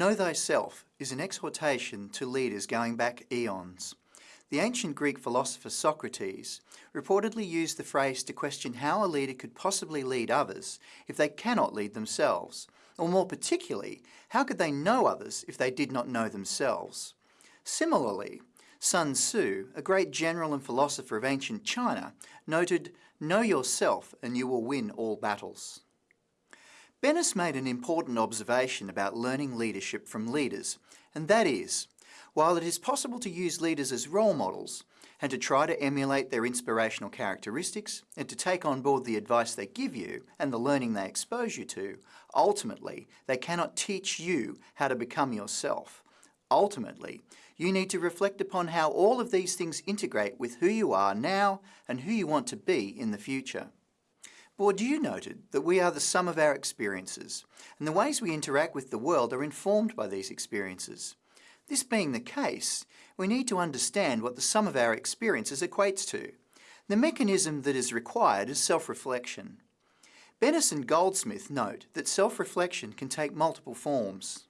Know thyself is an exhortation to leaders going back eons. The ancient Greek philosopher Socrates reportedly used the phrase to question how a leader could possibly lead others if they cannot lead themselves, or more particularly, how could they know others if they did not know themselves? Similarly, Sun Tzu, a great general and philosopher of ancient China, noted, Know yourself and you will win all battles. Bennis made an important observation about learning leadership from leaders, and that is, while it is possible to use leaders as role models and to try to emulate their inspirational characteristics and to take on board the advice they give you and the learning they expose you to, ultimately they cannot teach you how to become yourself. Ultimately, you need to reflect upon how all of these things integrate with who you are now and who you want to be in the future. Bourdieu noted that we are the sum of our experiences, and the ways we interact with the world are informed by these experiences. This being the case, we need to understand what the sum of our experiences equates to. The mechanism that is required is self-reflection. Bennis and Goldsmith note that self-reflection can take multiple forms.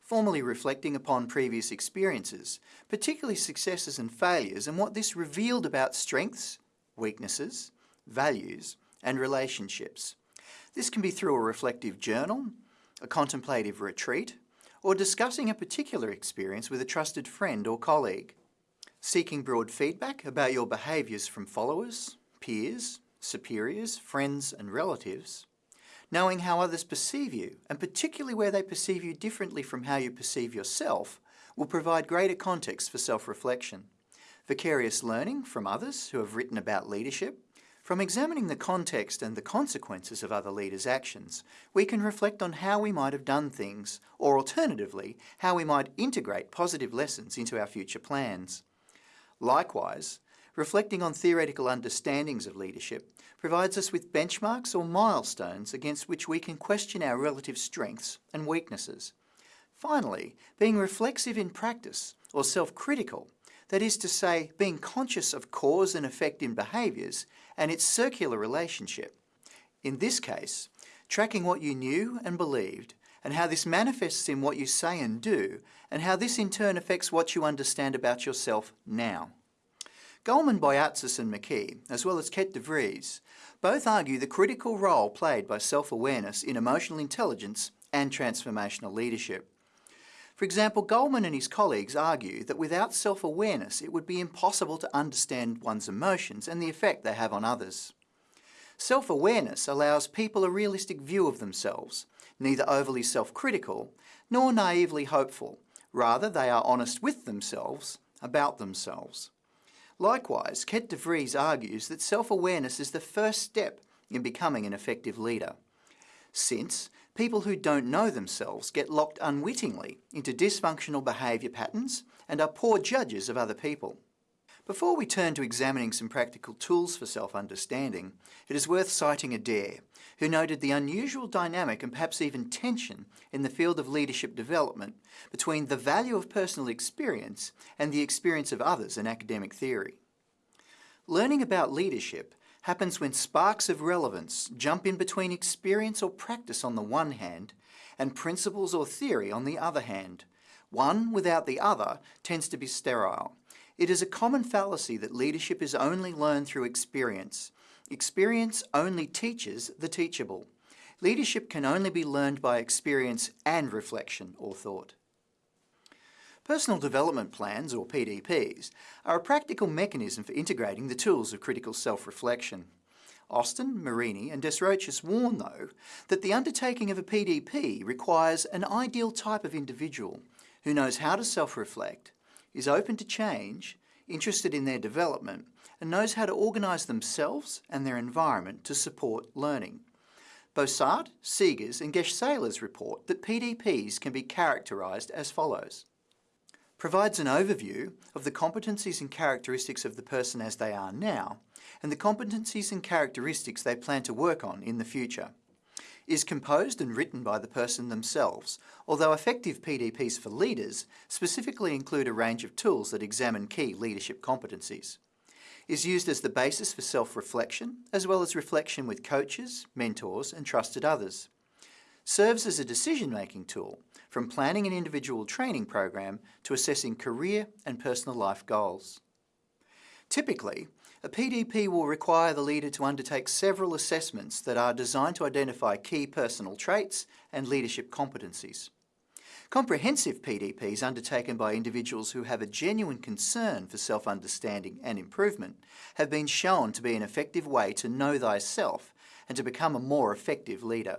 Formally reflecting upon previous experiences, particularly successes and failures, and what this revealed about strengths, weaknesses, values, and relationships. This can be through a reflective journal, a contemplative retreat, or discussing a particular experience with a trusted friend or colleague. Seeking broad feedback about your behaviours from followers, peers, superiors, friends and relatives. Knowing how others perceive you, and particularly where they perceive you differently from how you perceive yourself, will provide greater context for self-reflection. Vicarious learning from others who have written about leadership, from examining the context and the consequences of other leaders' actions, we can reflect on how we might have done things, or alternatively, how we might integrate positive lessons into our future plans. Likewise, reflecting on theoretical understandings of leadership provides us with benchmarks or milestones against which we can question our relative strengths and weaknesses. Finally, being reflexive in practice, or self-critical, that is to say, being conscious of cause and effect in behaviours and its circular relationship. In this case, tracking what you knew and believed and how this manifests in what you say and do and how this in turn affects what you understand about yourself now. Goleman, Boyatzis and McKee, as well as Kets de Vries, both argue the critical role played by self-awareness in emotional intelligence and transformational leadership. For example, Goleman and his colleagues argue that without self-awareness it would be impossible to understand one's emotions and the effect they have on others. Self-awareness allows people a realistic view of themselves, neither overly self-critical nor naively hopeful. Rather, they are honest with themselves about themselves. Likewise, Kets de Vries argues that self-awareness is the first step in becoming an effective leader. Since people who don't know themselves get locked unwittingly into dysfunctional behaviour patterns and are poor judges of other people. Before we turn to examining some practical tools for self-understanding, it is worth citing Adair, who noted the unusual dynamic and perhaps even tension in the field of leadership development between the value of personal experience and the experience of others in academic theory. Learning about leadership happens when sparks of relevance jump in between experience or practice on the one hand and principles or theory on the other hand. One without the other tends to be sterile. It is a common fallacy that leadership is only learned through experience. Experience only teaches the teachable. Leadership can only be learned by experience and reflection or thought. Personal Development Plans, or PDPs, are a practical mechanism for integrating the tools of critical self-reflection. Austin, Marini and Desroches warn, though, that the undertaking of a PDP requires an ideal type of individual who knows how to self-reflect, is open to change, interested in their development, and knows how to organise themselves and their environment to support learning. Beausaert, Segers and Gijselaers report that PDPs can be characterised as follows provides an overview of the competencies and characteristics of the person as they are now, and the competencies and characteristics they plan to work on in the future. Is composed and written by the person themselves, although effective PDPs for leaders specifically include a range of tools that examine key leadership competencies. Is used as the basis for self-reflection, as well as reflection with coaches, mentors and trusted others serves as a decision-making tool from planning an individual training program to assessing career and personal life goals. Typically, a PDP will require the leader to undertake several assessments that are designed to identify key personal traits and leadership competencies. Comprehensive PDPs undertaken by individuals who have a genuine concern for self-understanding and improvement have been shown to be an effective way to know thyself and to become a more effective leader.